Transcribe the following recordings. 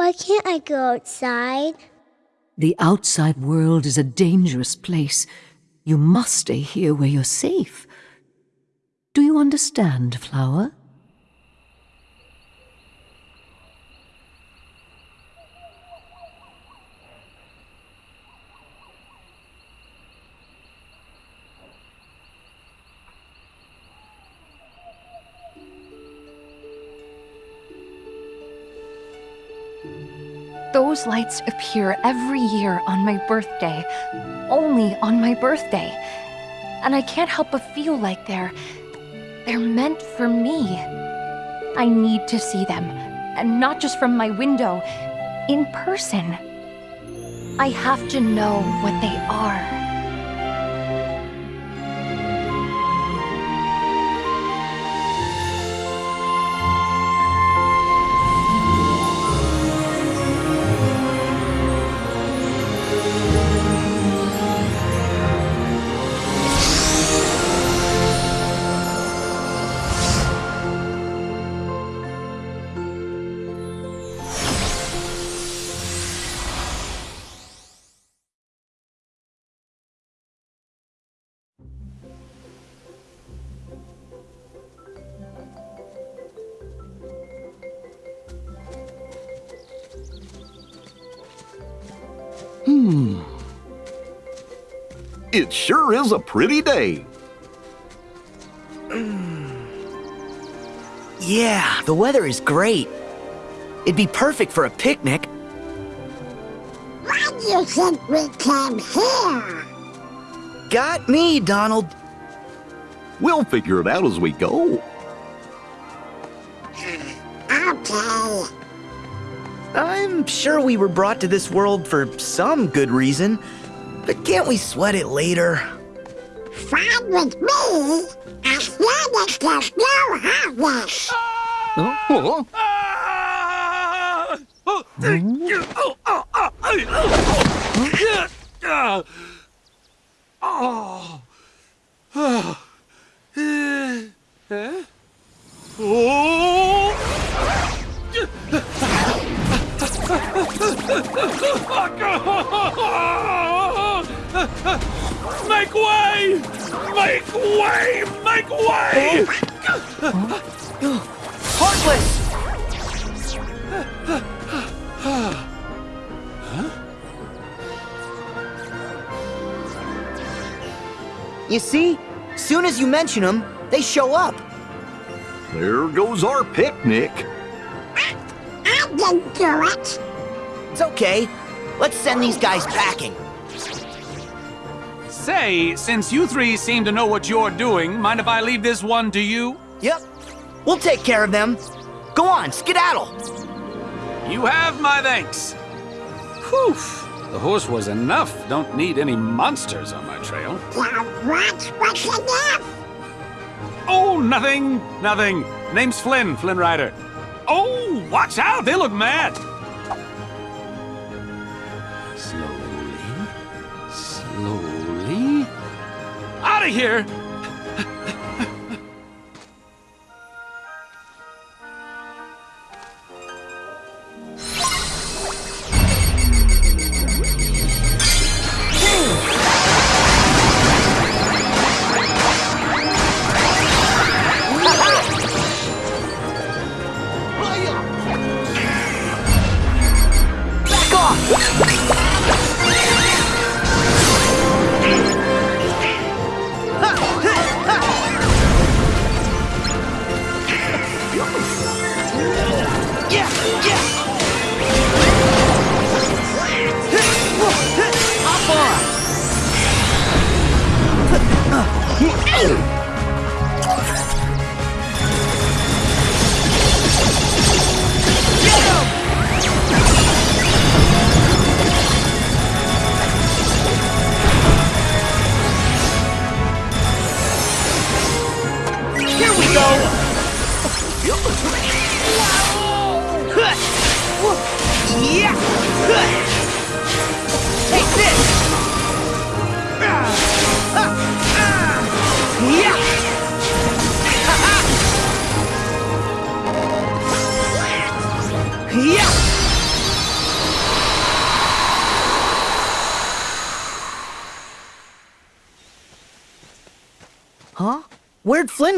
Why can't I go outside? The outside world is a dangerous place. You must stay here where you're safe. Do you understand, Flower? Those lights appear every year on my birthday. Only on my birthday. And I can't help but feel like they're... they're meant for me. I need to see them. And not just from my window. In person. I have to know what they are. It sure is a pretty day. Yeah, the weather is great. It'd be perfect for a picnic. Why do you think we came here? Got me, Donald. We'll figure it out as we go. Okay. I'm sure we were brought to this world for some good reason, but can't we sweat it later? Fine with me, as long as there's no Heartless. Huh? Make way! Make way! Make way! Heartless! You see? Soon as you mention them, they show up. There goes our picnic. I didn't do it. It's okay. Let's send these guys packing. Say, since you three seem to know what you're doing, mind if I leave this one to you? Yep. We'll take care of them. Go on, skedaddle. You have my thanks. Whew. The horse was enough. Don't need any monsters on my trail. Now what was enough? Oh, nothing, nothing. Name's Flynn, Flynn Rider. Oh, watch out, they look mad. Out of here!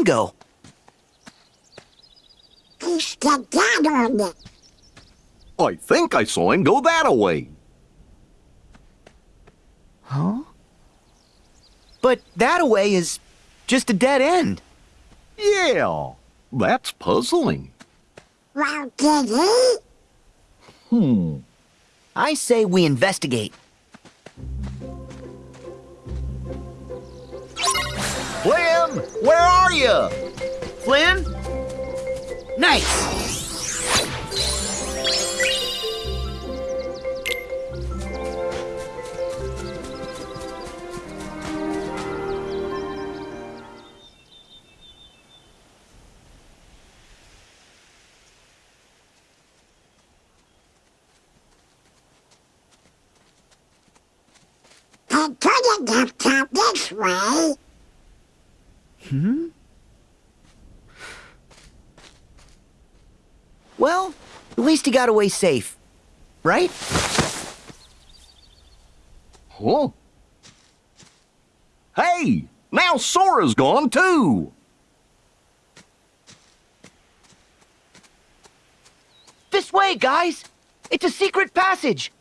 Where'd go? He. I think I saw him go that away. Huh? But that away is just a dead end. Yeah, that's puzzling. Well, did he? Hmm. I say we investigate. Flynn, where are you? Flynn? Nice! Got away safe. Right? Huh? Hey, now Sora's gone too. This way, guys! It's a secret passage!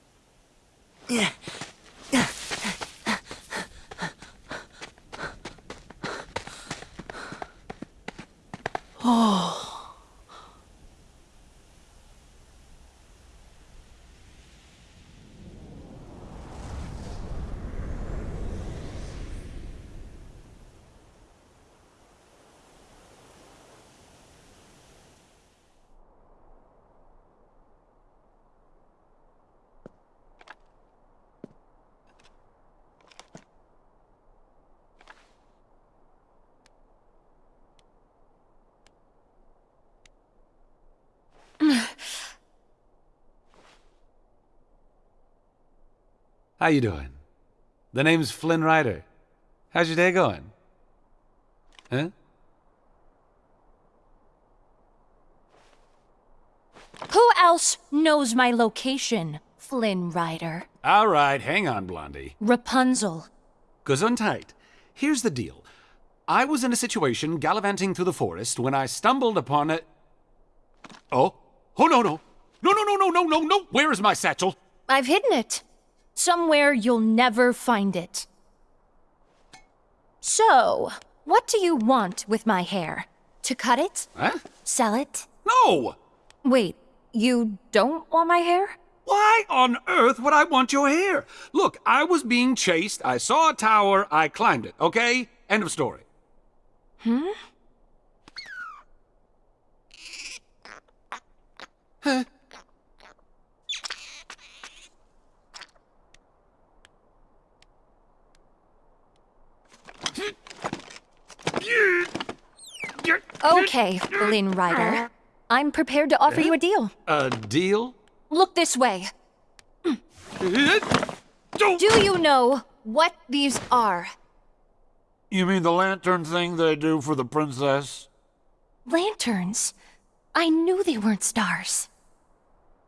How you doing? The name's Flynn Rider. How's your day going? Huh? Who else knows my location, Flynn Rider? All right, hang on, Blondie. Rapunzel. Gesundheit. Here's the deal. I was in a situation gallivanting through the forest when I stumbled upon a. Oh? Oh, no, no. No, no, no, no, no, no, no. Where is my satchel? I've hidden it. Somewhere you'll never find it. So, what do you want with my hair? To cut it? Huh? Sell it? No! Wait, you don't want my hair? Why on earth would I want your hair? Look, I was being chased. I saw a tower. I climbed it. Okay? End of story. Hmm? Huh? Okay, Flynn Rider. I'm prepared to offer you a deal. A deal? Look this way. Don't. Do you know what these are? You mean the lantern thing they do for the princess? Lanterns. I knew they weren't stars.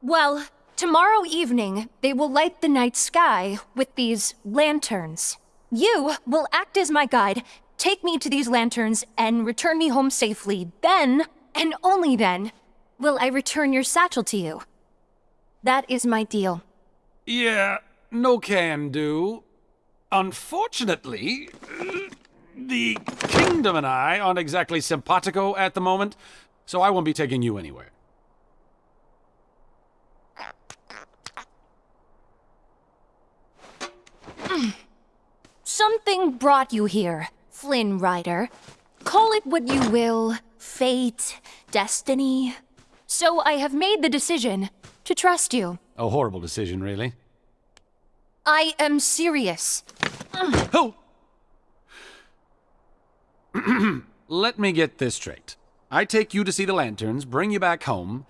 Well, tomorrow evening, they will light the night sky with these lanterns. You will act as my guide, take me to these lanterns, and return me home safely. Then, and only then, will I return your satchel to you. That is my deal. Yeah, no can do. Unfortunately, the kingdom and I aren't exactly simpatico at the moment, so I won't be taking you anywhere. Something brought you here, Flynn Rider. Call it what you will fate, destiny. So I have made the decision to trust you. A horrible decision, really. I am serious. Oh! Let me get this straight. I take you to see the lanterns, bring you back home,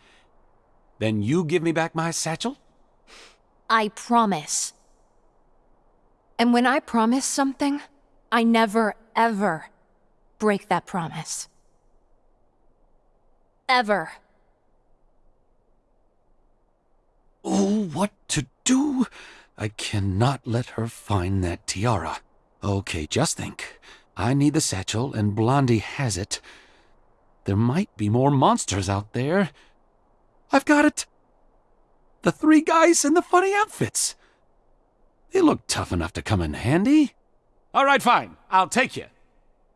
then you give me back my satchel? I promise. And when I promise something, I never, ever break that promise. Ever. Oh, what to do? I cannot let her find that tiara. Okay, just think. I need the satchel, and Blondie has it. There might be more monsters out there. I've got it! The three guys in the funny outfits. They look tough enough to come in handy. All right, fine. I'll take you.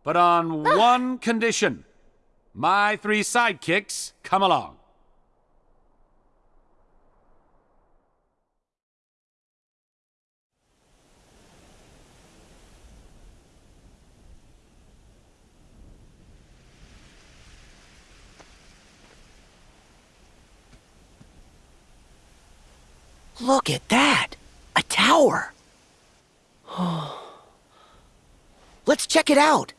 But on one condition my three sidekicks come along. Look at that! A tower! Let's check it out!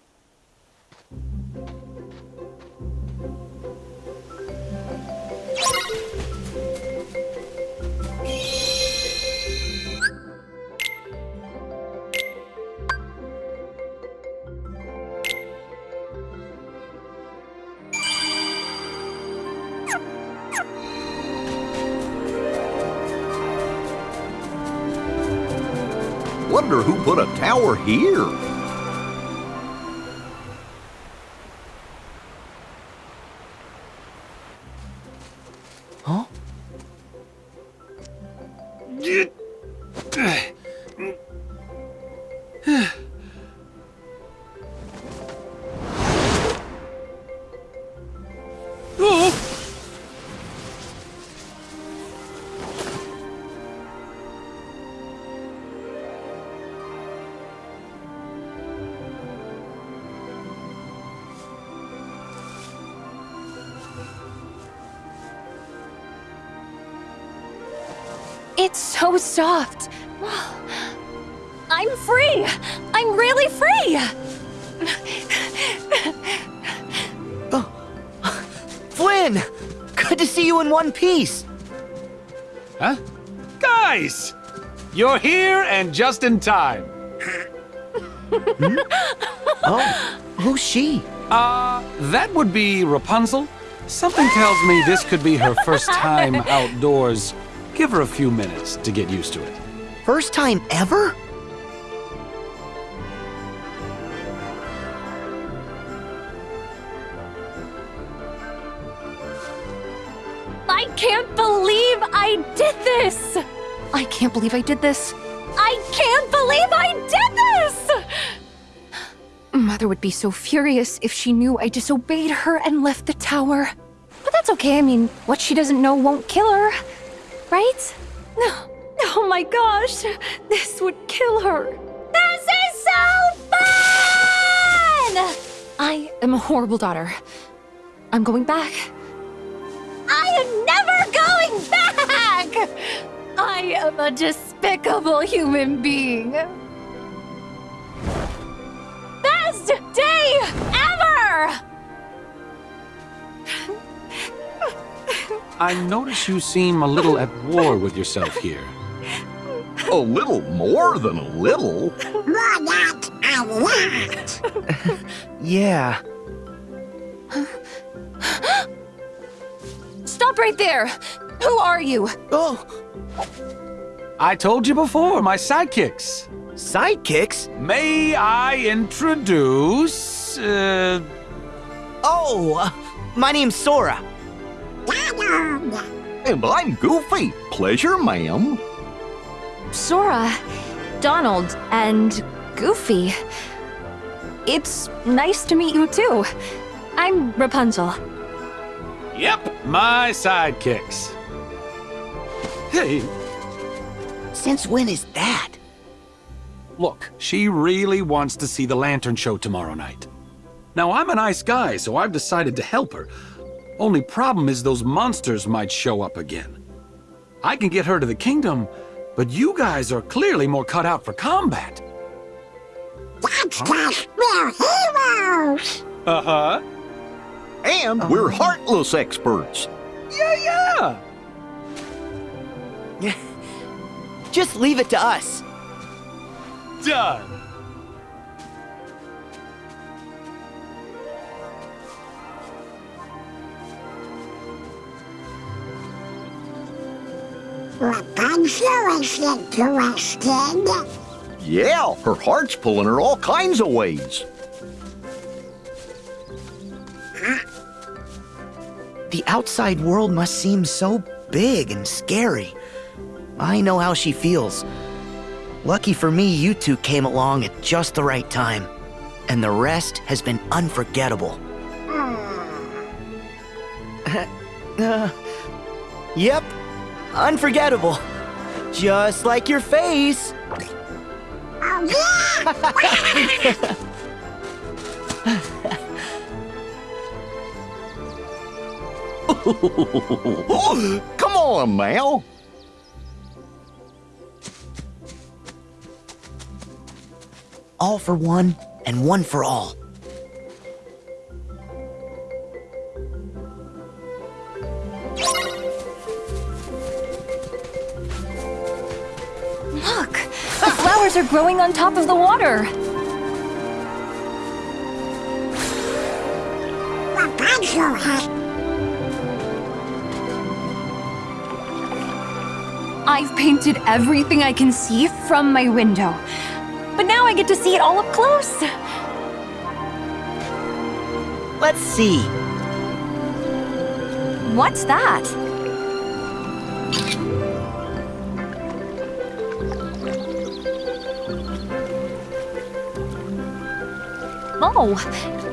Wonder who put a tower here? So soft. I'm free. I'm really free. Flynn! Good to see you in one piece! Huh? Guys! You're here and just in time. Oh, who's she? Uh, that would be Rapunzel. Something tells me this could be her first time outdoors. Give her a few minutes to get used to it. First time ever? I can't believe I did this. I can't believe I did this. I can't believe I did this. Mother would be so furious if she knew I disobeyed her and left the tower. But that's okay. I mean, what she doesn't know won't kill her. Right? No. Oh my gosh. This would kill her. This is so fun! I am a horrible daughter. I'm going back. I am never going back! I am a despicable human being. Best day ever! I notice you seem a little at war with yourself here. A little more than a little. More not a lot. Yeah. Stop right there! Who are you? Oh, I told you before, my sidekicks. sidekicks? May I introduce. Uh, Oh, uh, my name's Sora. Donald. And I'm Goofy. Pleasure, ma'am. Sora, Donald, and Goofy. It's nice to meet you too. I'm Rapunzel. yep, my sidekicks. Hey, Since when is that? look, she really wants to see the lantern show tomorrow night. Now, I'm a nice guy, so I've decided to help her. Only problem is those monsters might show up again. I can get her to the kingdom, but you guys are clearly more cut out for combat. That's cause we're heroes. Uh-huh. And we're heartless experts. Yeah, yeah. Just leave it to us. Done. Rapunzel is interested. Yeah, her heart's pulling her all kinds of ways. The outside world must seem so big and scary. I know how she feels. Lucky for me, you two came along at just the right time. And the rest has been unforgettable. Uh, yep, unforgettable. Just like your face. Come on, Mal. All for one and one for all. Are growing on top of the water! I've painted everything I can see from my window. But now I get to see it all up close! Let's see. What's that? Oh,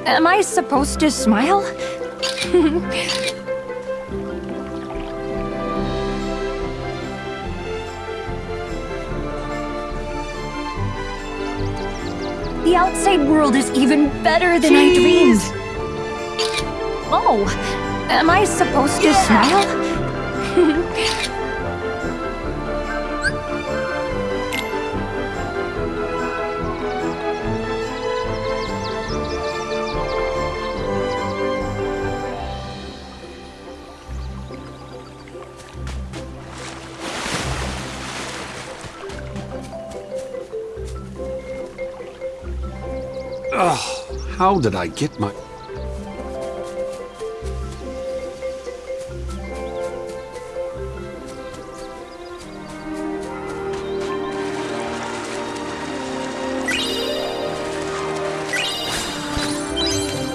am I supposed to smile? the outside world is even better than I dreamed. Oh, am I supposed to smile? How did I get my.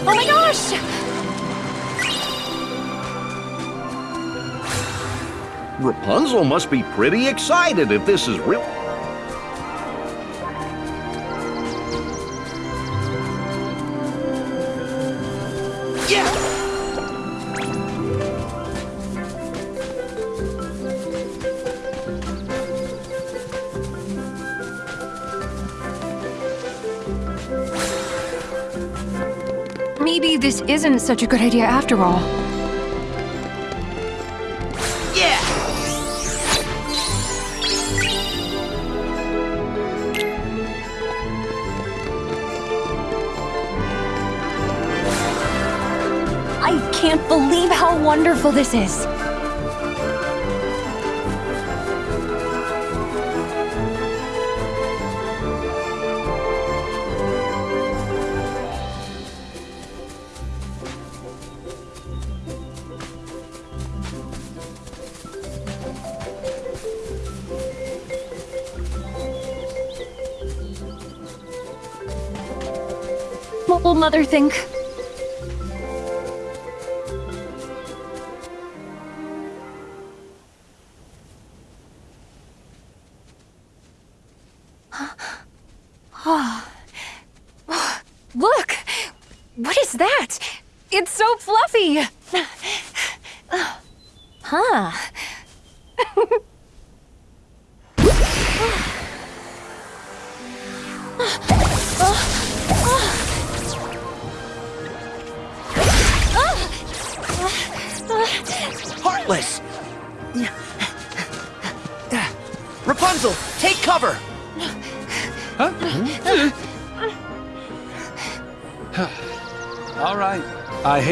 Oh my gosh! Rapunzel must be pretty excited if this is real. Such a good idea after all. Yeah! I can't believe how wonderful this is. What will Mother think?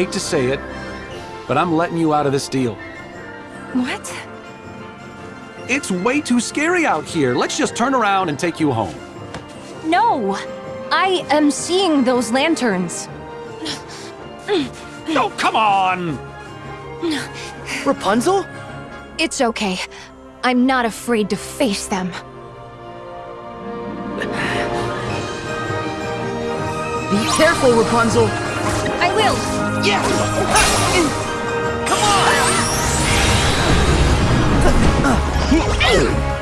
Hate to say it, but I'm letting you out of this deal. What? It's way too scary out here. Let's just turn around and take you home. No! I am seeing those lanterns. No, come on! Rapunzel? It's okay. I'm not afraid to face them. Be careful, Rapunzel! I will! Yeah! Come on!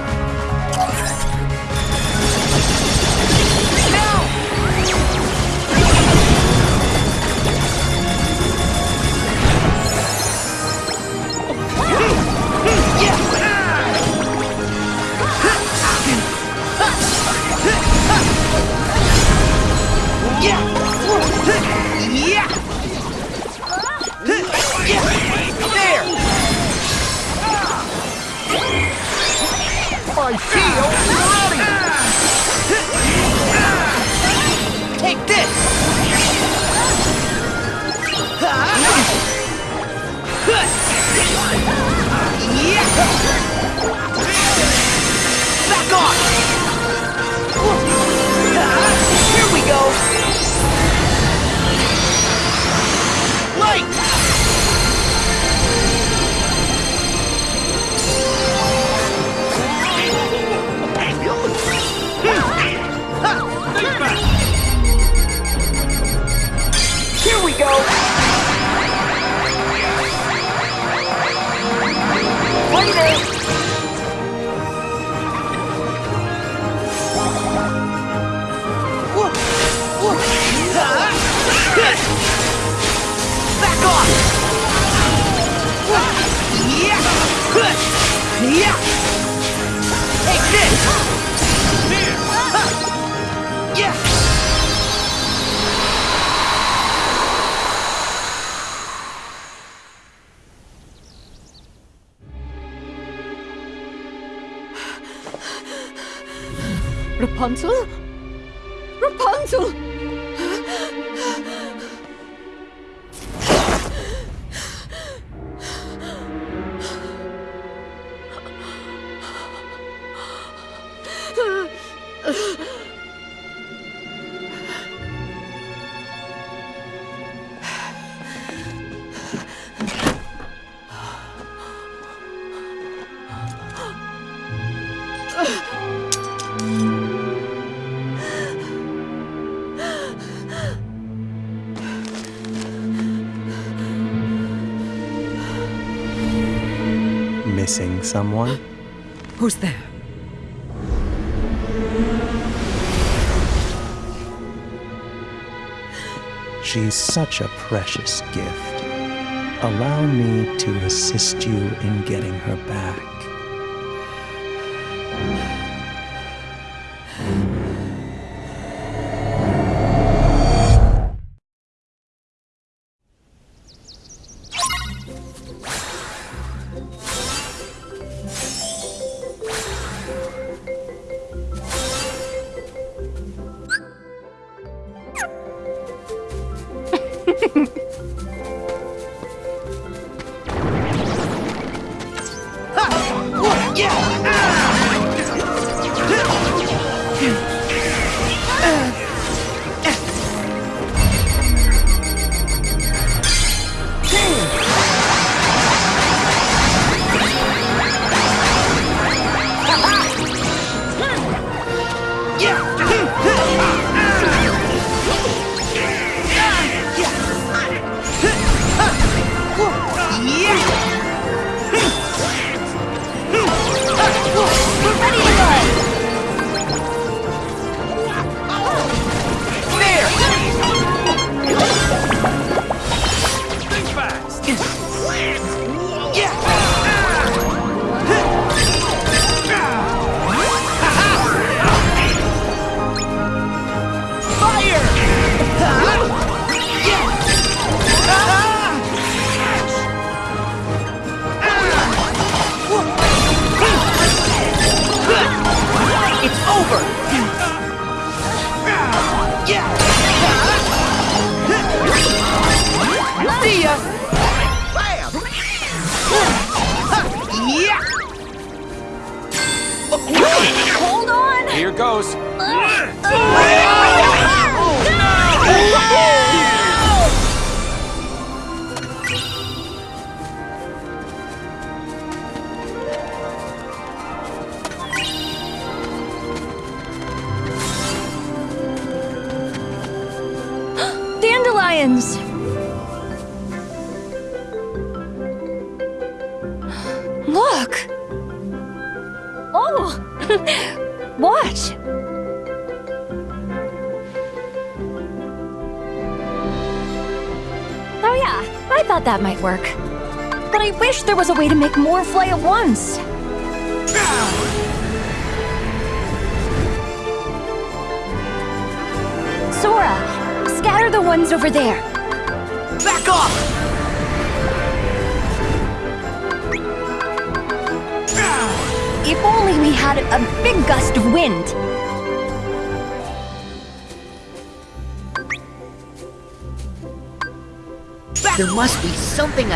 Missing someone? Who's there? She's such a precious gift. Allow me to assist you in getting her back.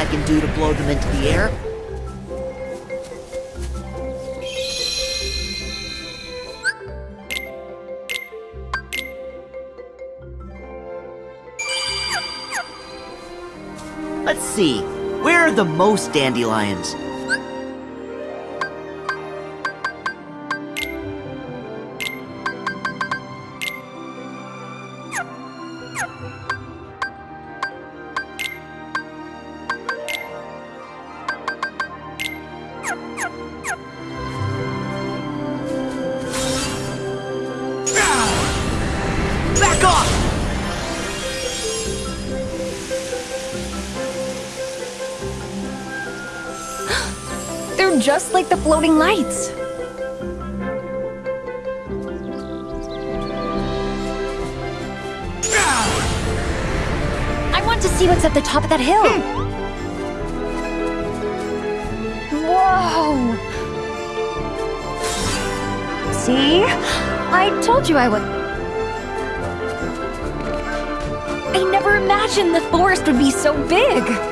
I can do to blow them into the air. Let's see, where are the most dandelions? Just like the floating lights. I want to see what's at the top of that hill. Whoa! See? I told you I would. I never imagined the forest would be so big.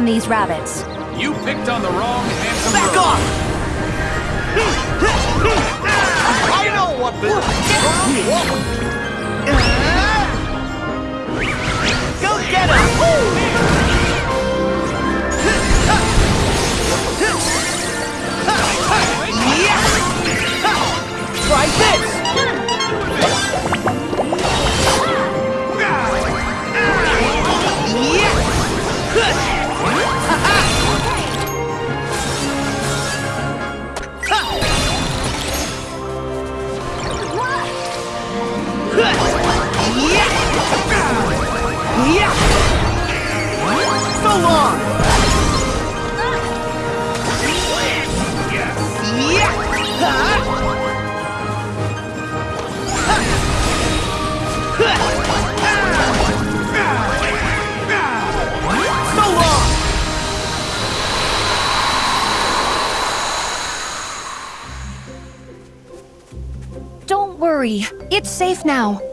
On these rabbits. You picked on the wrong handsome Back girl. off! I know what this is. Go get him! So long! So long! Don't worry, it's safe now.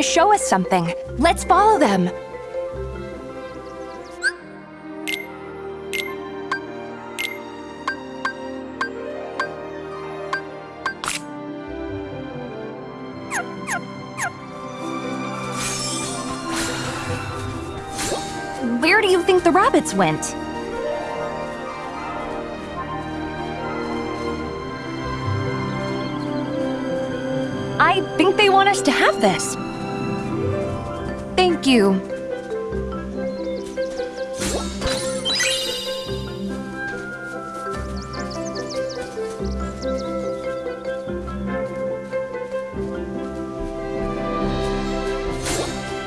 To show us something. Let's follow them. Where do you think the rabbits went? I think they want us to have this. Thank you.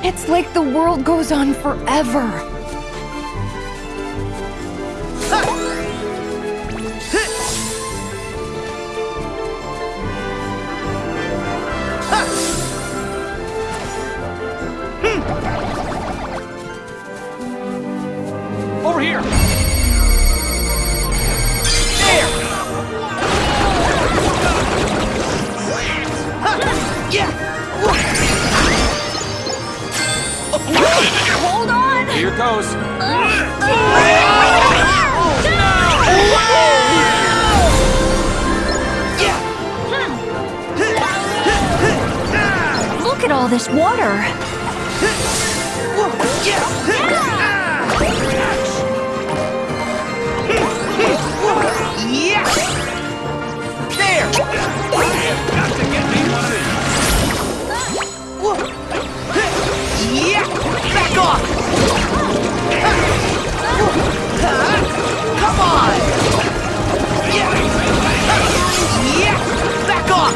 It's like the world goes on forever. Here goes. Look at all this water. Yeah! Back off!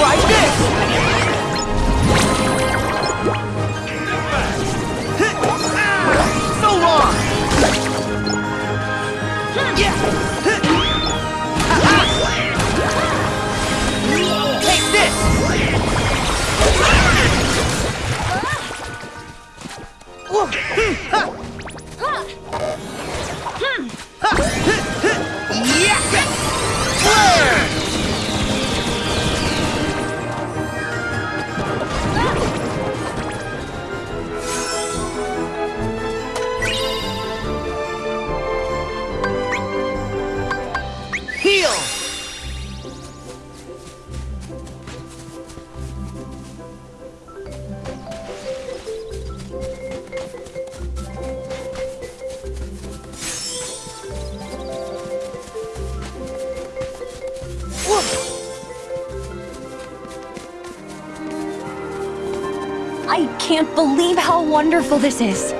Right this! Wonderful this is.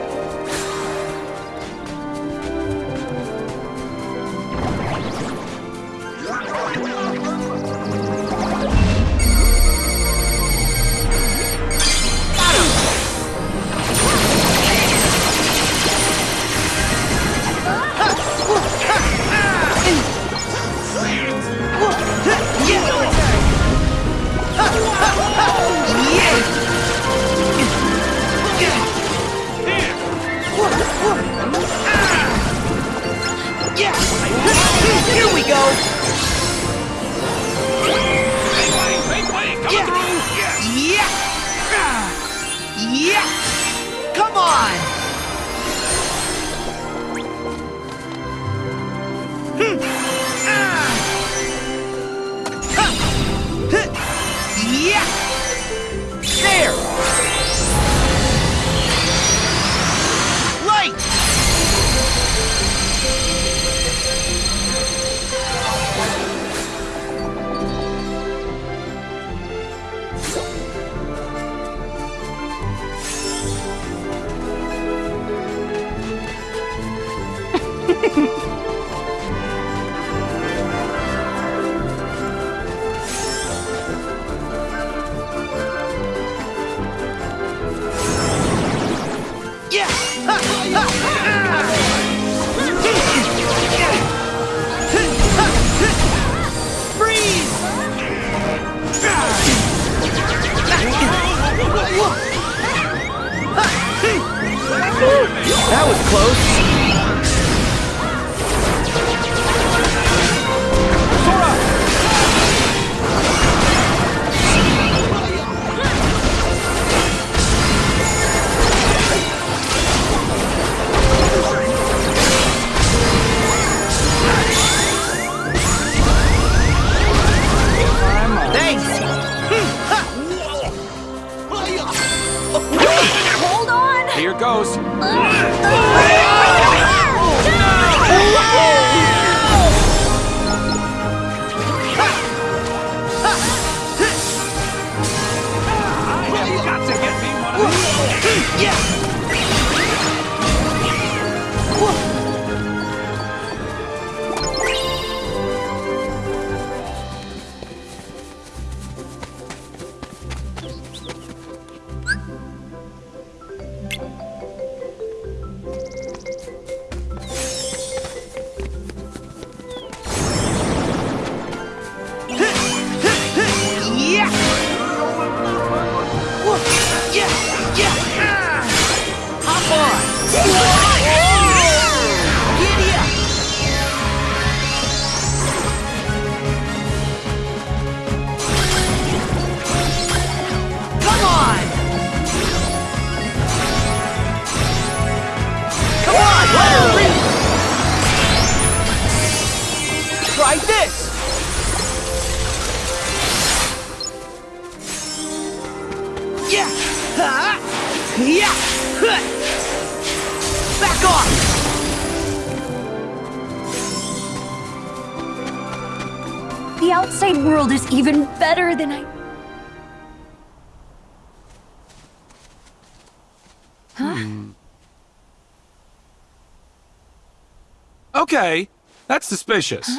Okay, that's suspicious.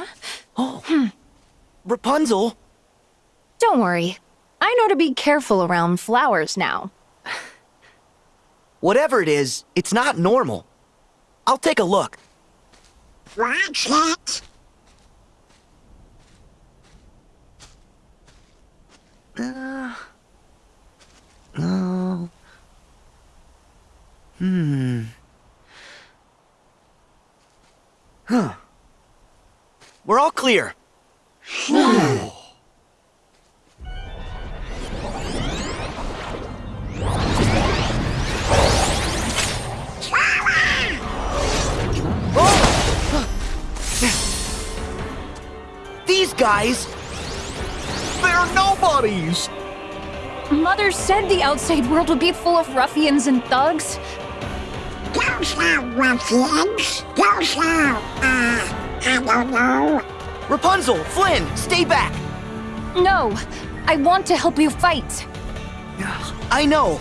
Oh Rapunzel, Don't worry. I know to be careful around flowers now. whatever it is, it's not normal. I'll take a look. Watch it. No. Hmm. Huh. We're all clear. These guys, They're nobodies! Mother said the outside world would be full of ruffians and thugs. Those are ruffians. Those are, uh, I don't know. Rapunzel, Flynn, stay back. No, I want to help you fight. I know,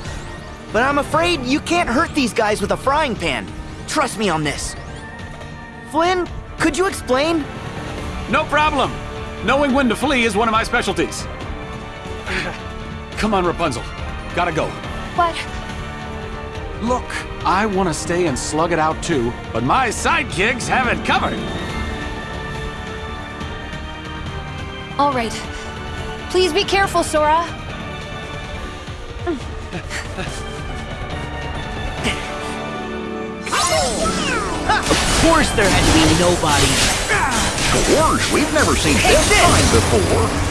but I'm afraid you can't hurt these guys with a frying pan. Trust me on this. Flynn, could you explain? No problem. Knowing when to flee is one of my specialties. Come on, Rapunzel. Gotta go. But Look, I want to stay and slug it out too, but my sidekicks have it covered. all right. Please be careful, Sora. Of course there had to be nobody. Gorge, we've never seen this this. kind before.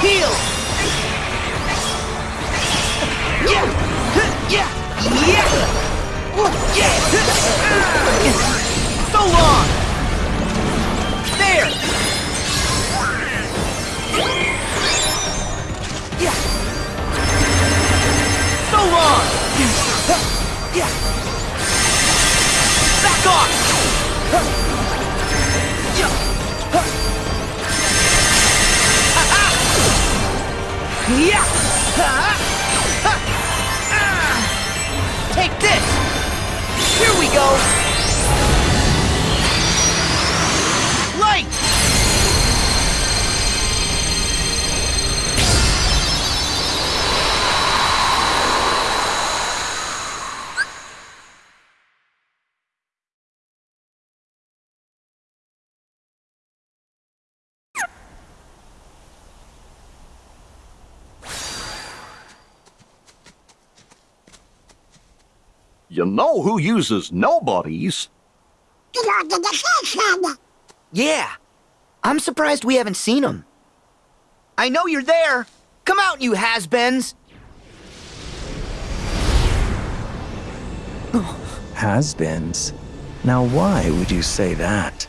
Heal! Yeah! Yeah! Yeah! Yeah! So long! Yeah! Ah. Take this! Here we go! You know who uses nobodies? Lord of the Fisherman. Yeah! I'm surprised we haven't seen him. I know you're there! Come out, you has-beens! Has-beens. Now why would you say that?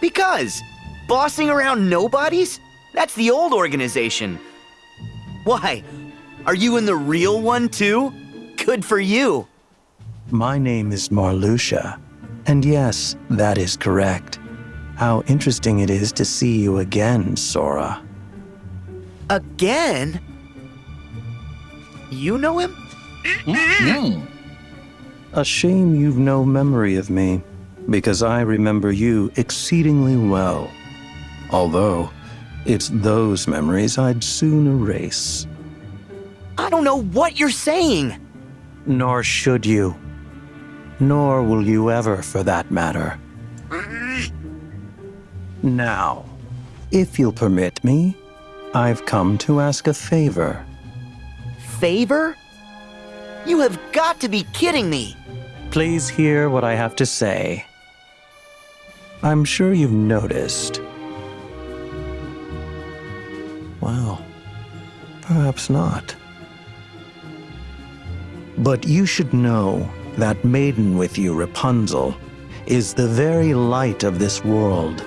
Because bossing around nobodies? That's the old organization. Why? Are you in the real one too? Good for you. My name is Marluxia. And yes, that is correct. How interesting it is to see you again, Sora. Again? You know him? Hmm. A shame you've no memory of me, because I remember you exceedingly well. Although, it's those memories I'd soon erase. I don't know what you're saying. Nor should you. Nor will you ever, for that matter. Now, if you'll permit me, I've come to ask a favor. Favor? You have got to be kidding me! Please hear what I have to say. I'm sure you've noticed. Well, perhaps not. But you should know that maiden with you, Rapunzel, is the very light of this world.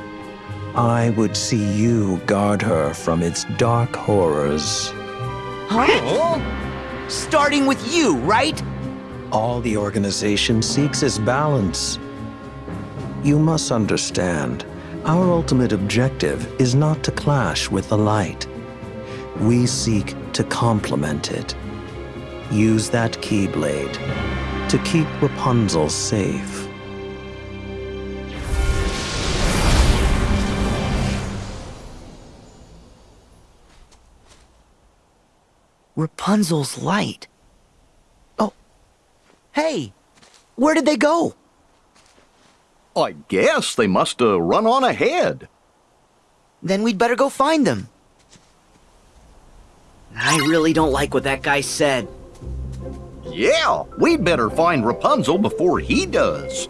I would see you guard her from its dark horrors. Huh? Starting with you, right? All the organization seeks is balance. You must understand, our ultimate objective is not to clash with the light. We seek to complement it. Use that Keyblade to keep Rapunzel safe. Rapunzel's light. Oh. Hey, where did they go? I guess they must have run on ahead. Then we'd better go find them. I really don't like what that guy said. Yeah, we'd better find Rapunzel before he does.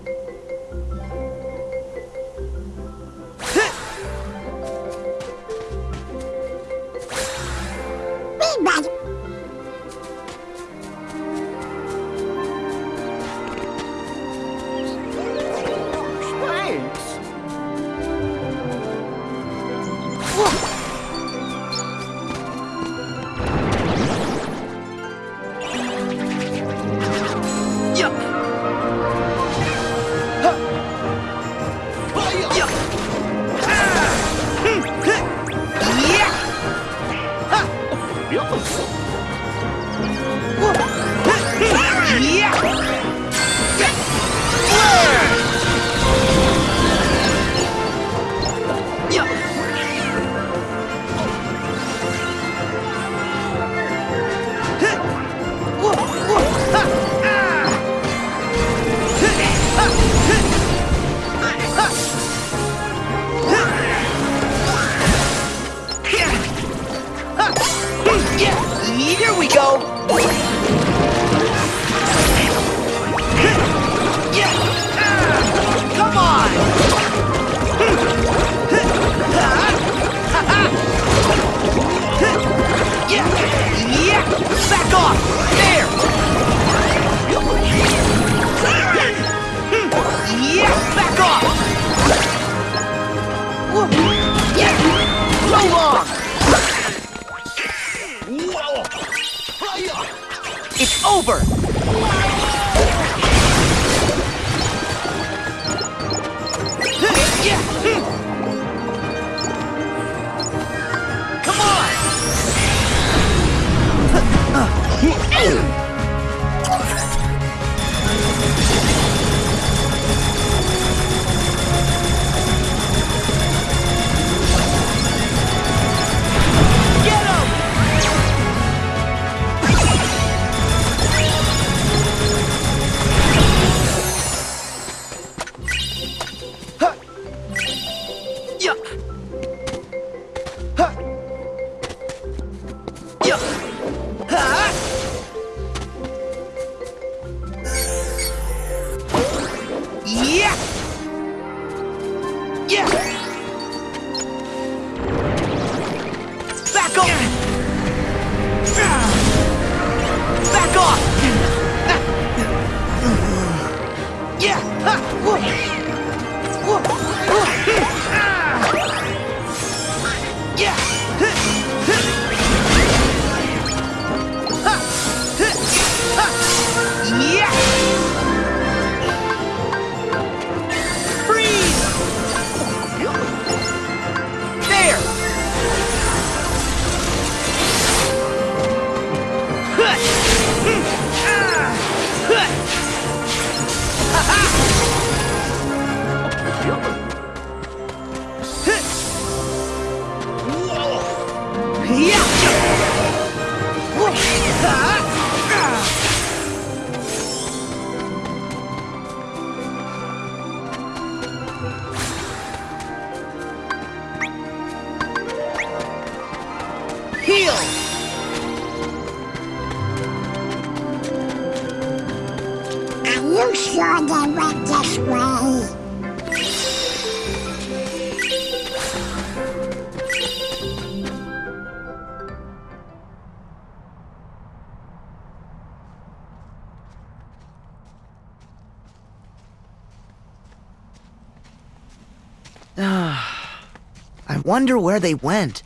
Wonder where they went.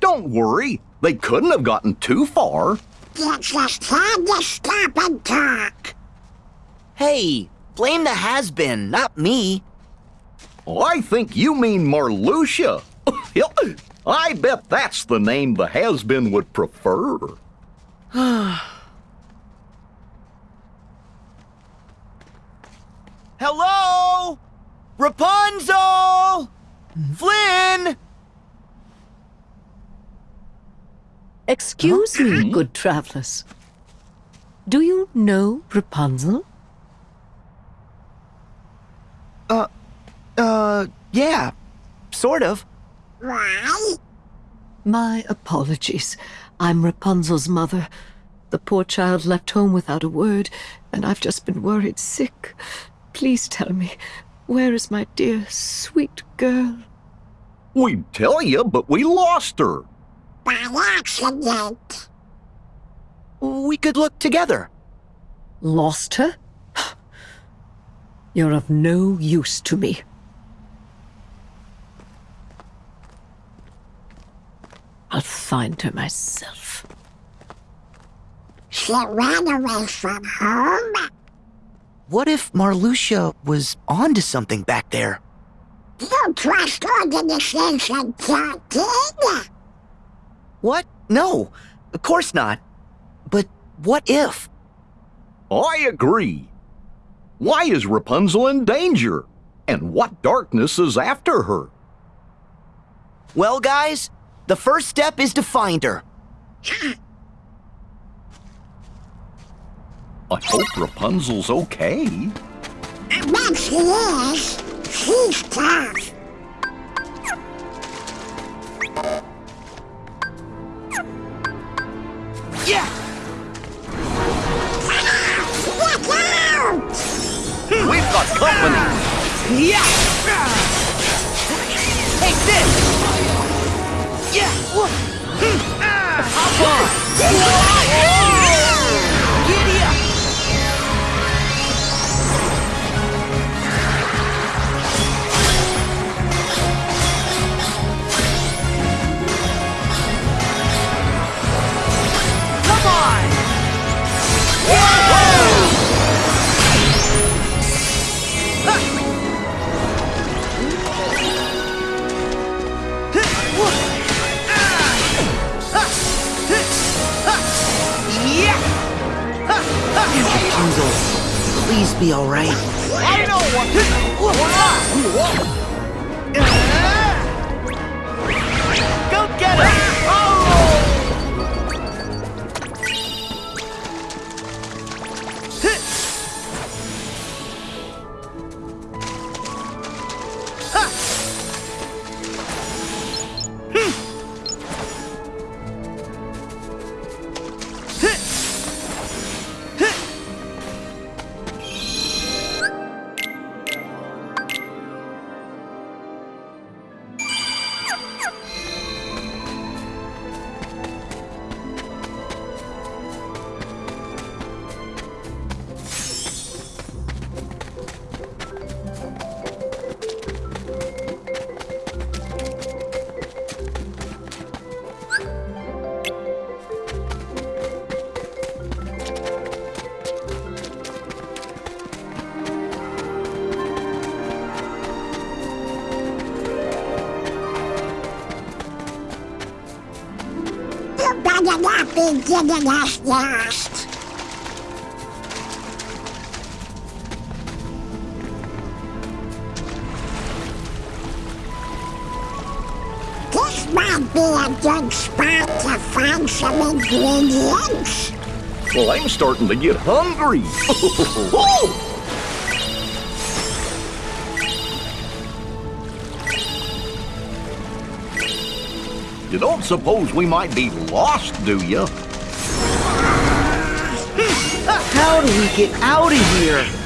Don't worry, they couldn't have gotten too far. You just had to stop and talk. Hey, blame the has-been, not me. Oh, I think you mean Marluxia. I bet that's the name the has-been would prefer. Hello? Rapunzel! Flynn! Excuse me, good travelers. Do you know Rapunzel? Uh, uh, yeah, sort of. Why? My apologies. I'm Rapunzel's mother. The poor child left home without a word, and I've just been worried sick. Please tell me, where is my dear, sweet girl? We'd tell you, but we lost her. By accident. We could look together. Lost her? You're of no use to me. I'll find her myself. She ran away from home. What if Marluxia was onto something back there? You trust organization talking? What? No, of course not. But what if? I agree. Why is Rapunzel in danger? And what darkness is after her? Well, guys, the first step is to find her. I hope Rapunzel's okay. I bet she is. She's tough. Yeah! Look out! We've got company. Yeah! Hey, this! Yeah! Hop on! Rapunzel, please be all right. I know what to do! Go get her! Us lost. This might be a good spot to find some ingredients. Well, I'm starting to get hungry. you don't suppose we might be lost, do you? How do we get out of here?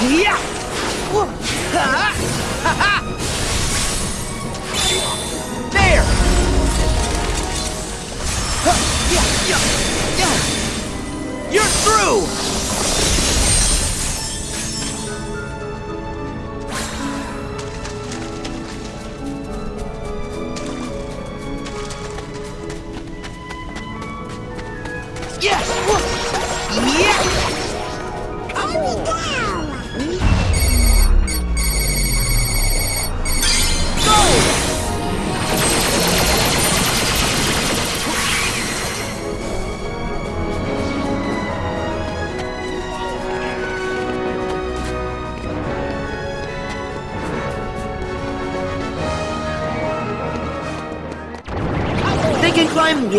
There! You're through!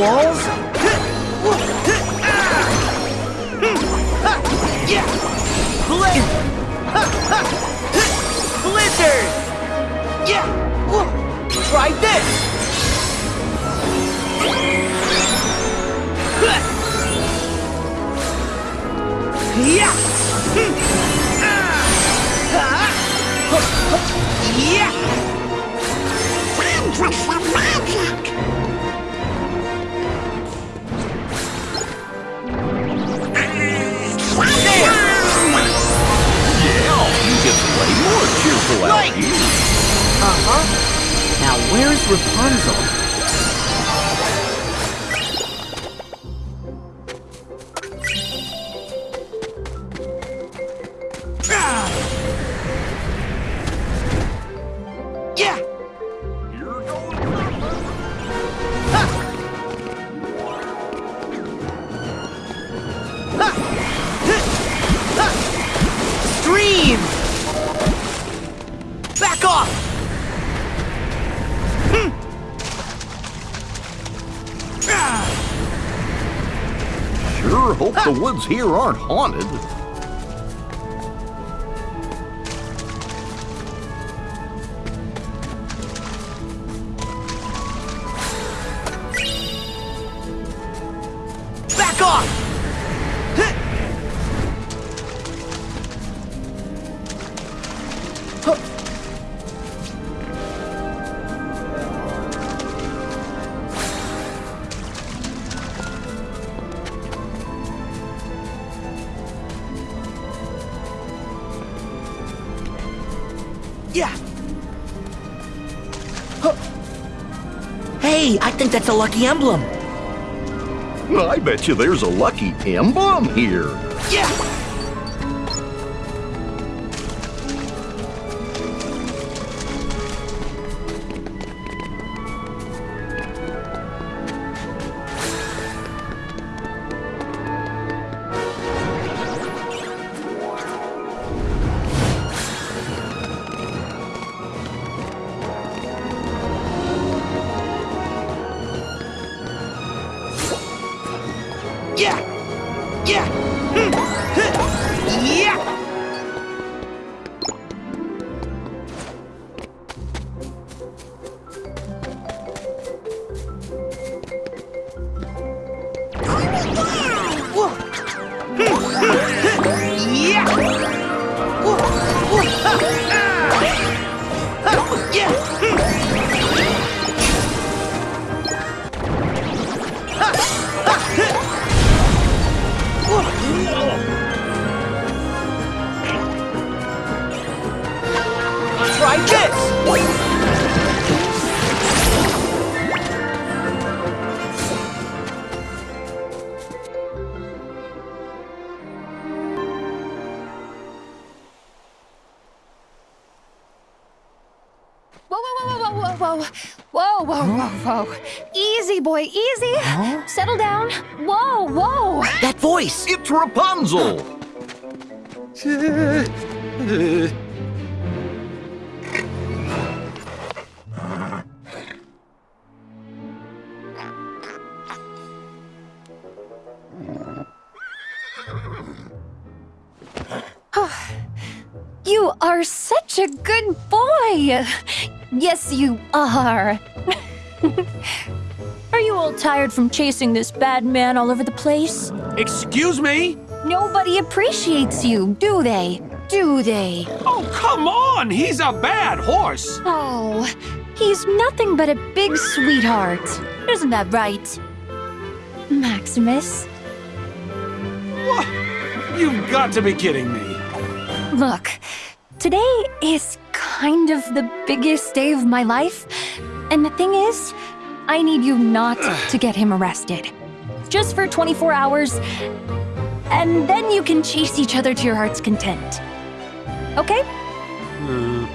wall? here aren't haunted. emblem. I bet you there's a lucky emblem here. Rapunzel. You are such a good boy. Yes, you are. are you all tired from chasing this bad man all over the place? Excuse me? Nobody appreciates you, do they? Do they? Oh, come on! He's a bad horse! Oh, he's nothing but a big sweetheart. Isn't that right? Maximus? What? You've got to be kidding me. Look, today is kind of the biggest day of my life. And the thing is, I need you not to get him arrested. Just for 24 hours, and then you can chase each other to your heart's content. Okay? Uh,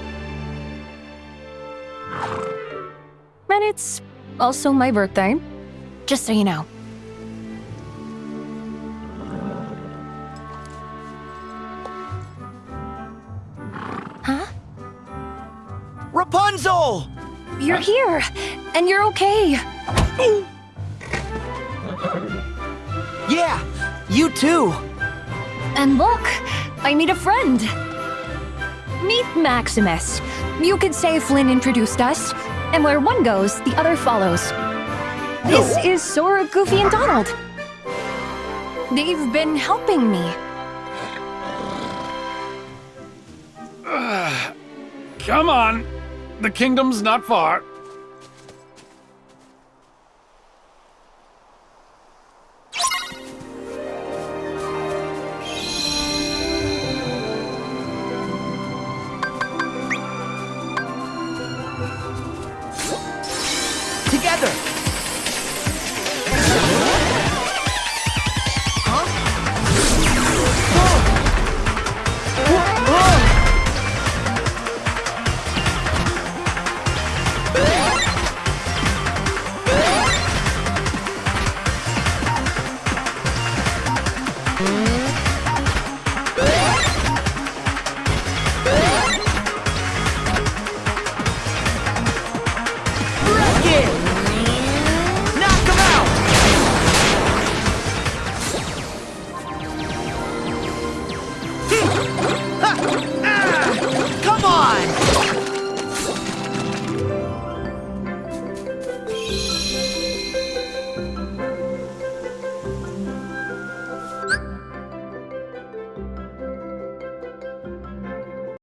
And it's also my birthday, just so you know. Huh? Rapunzel! You're here, and you're okay. Yeah, you too. And look, I meet a friend. Meet Maximus. You could say Flynn introduced us, and where one goes, the other follows. This is Sora, Goofy, and Donald. They've been helping me. come on. The kingdom's not far.